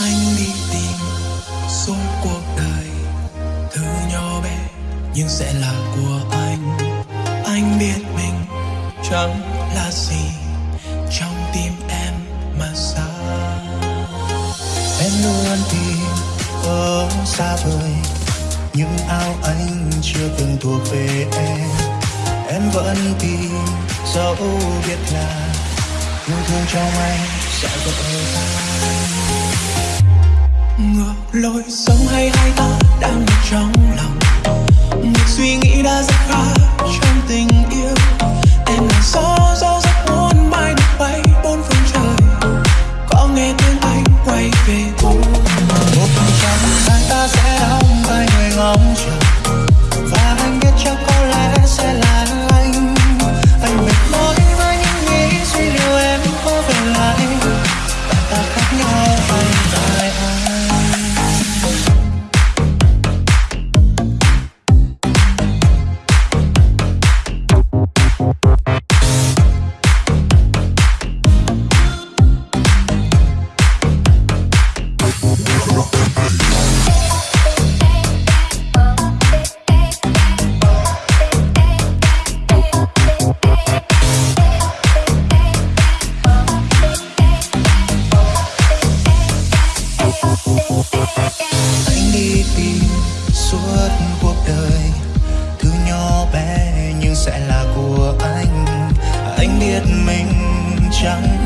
anh đi tìm suốt cuộc đời, thứ nhỏ bé nhưng sẽ là của anh. Anh biết mình chẳng là gì trong tim em mà xa. Em luôn tìm ở xa vời, những ao anh chưa từng thuộc về em. Em vẫn tìm dẫu biết là yêu thương trong anh sẽ vỡ tan lối sống hay hai ta đang ở trong lòng? Một suy nghĩ đã rất khác trong tình cuộc đời. Thứ nhỏ bé nhưng sẽ là của anh. À, anh biết mình chẳng